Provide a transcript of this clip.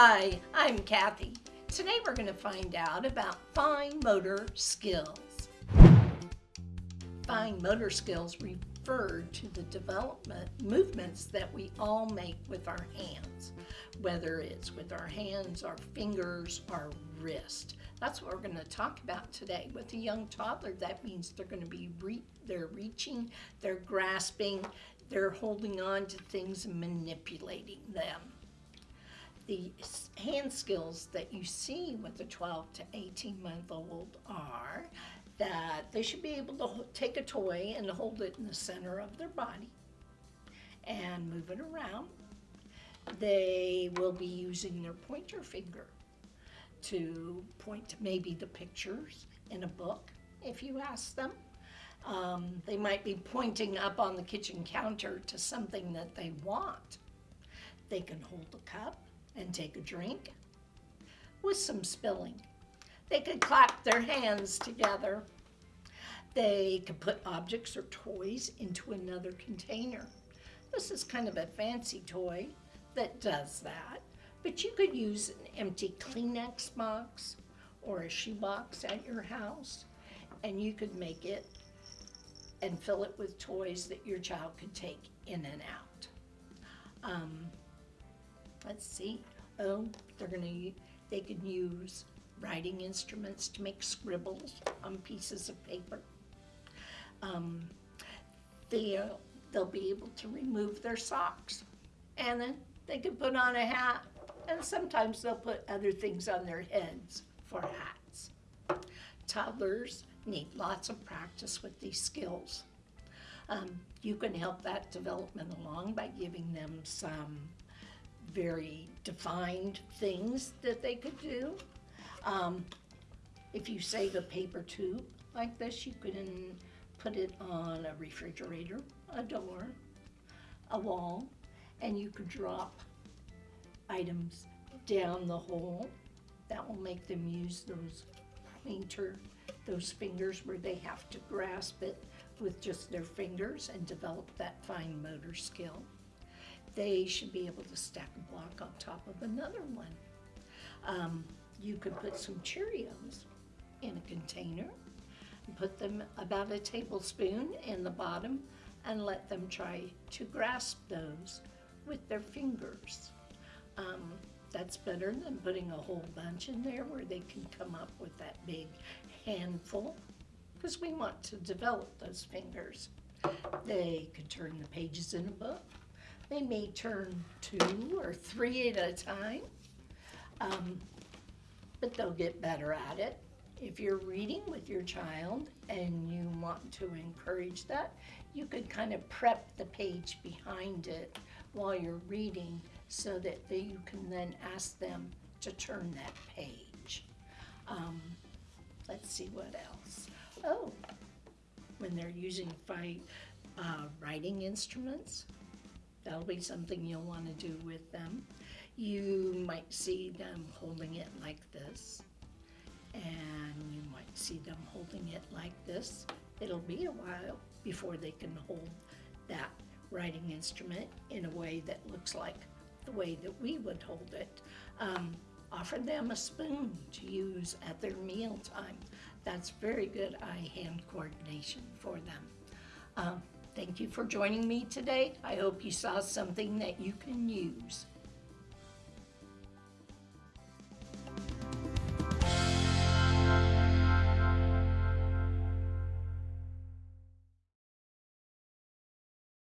Hi, I'm Kathy. Today we're going to find out about fine motor skills. Fine motor skills refer to the development movements that we all make with our hands, whether it's with our hands, our fingers, our wrist. That's what we're going to talk about today. With a young toddler, that means they're going to be re they're reaching, they're grasping, they're holding on to things and manipulating them the hand skills that you see with a 12 to 18 month old are that they should be able to take a toy and hold it in the center of their body and move it around. They will be using their pointer finger to point to maybe the pictures in a book if you ask them. Um, they might be pointing up on the kitchen counter to something that they want. They can hold a cup and take a drink with some spilling. They could clap their hands together. They could put objects or toys into another container. This is kind of a fancy toy that does that, but you could use an empty Kleenex box or a shoebox at your house, and you could make it and fill it with toys that your child could take in and out. Um, let's see, oh, they're gonna, they can use writing instruments to make scribbles on pieces of paper. Um, they, uh, they'll be able to remove their socks and then they can put on a hat and sometimes they'll put other things on their heads for hats. Toddlers need lots of practice with these skills. Um, you can help that development along by giving them some very defined things that they could do. Um, if you save a paper tube like this, you can put it on a refrigerator, a door, a wall, and you could drop items down the hole. That will make them use those pointer, those fingers where they have to grasp it with just their fingers and develop that fine motor skill they should be able to stack a block on top of another one. Um, you could put some Cheerios in a container and put them about a tablespoon in the bottom and let them try to grasp those with their fingers. Um, that's better than putting a whole bunch in there where they can come up with that big handful because we want to develop those fingers. They could turn the pages in a book they may turn two or three at a time, um, but they'll get better at it. If you're reading with your child and you want to encourage that, you could kind of prep the page behind it while you're reading so that you can then ask them to turn that page. Um, let's see what else. Oh, when they're using uh, writing instruments, That'll be something you'll want to do with them. You might see them holding it like this, and you might see them holding it like this. It'll be a while before they can hold that writing instrument in a way that looks like the way that we would hold it. Um, offer them a spoon to use at their meal time. That's very good eye-hand coordination for them. Um, Thank you for joining me today. I hope you saw something that you can use.